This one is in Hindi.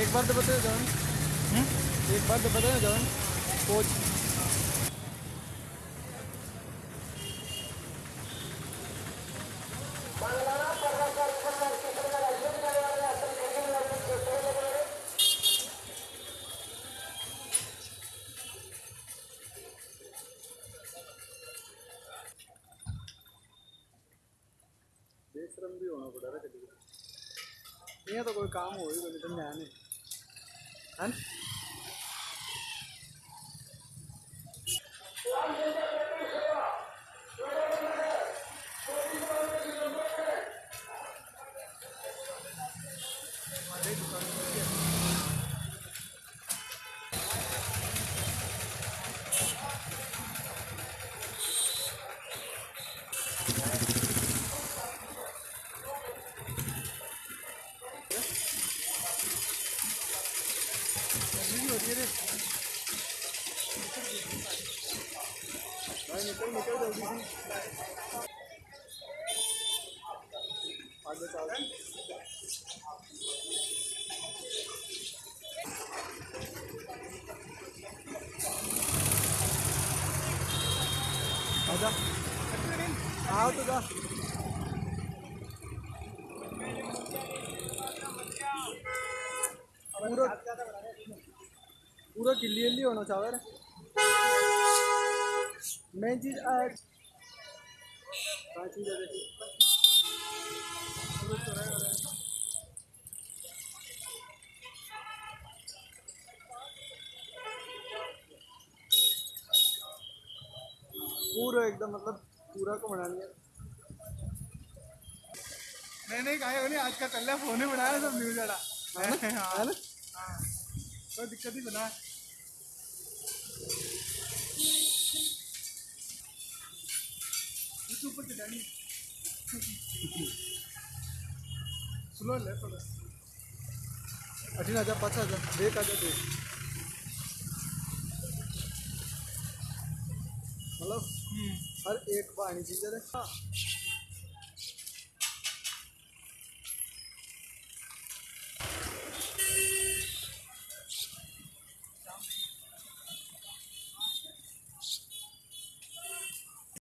एक बार तो बताओ जॉन। एक बार तो बताओ जॉन। कोच। बेशरम भी होना पड़ा रहा कभी। ये तो कोई काम हो ही कोई नहीं। है? ठंडी होती है भाई निकल निकल जल्दी से आगे चल आजा आओ तो जा पूरा पूरा क्लियरली होना चाह मेन चीज़ आज चीज़ है पूरा एकदम मतलब पूरा को बना लिया। नहीं नहीं कहा नहीं आज का कल फ़ोन ही बनाया सब न्यूज़ वाला। है ना? है। कोई दिक्कत ही बना। चढ़ानी स्लो ले थोड़ा अठीन पाछा आजा देख आजा देख मतलब हर एक पानी चीज़ हाँ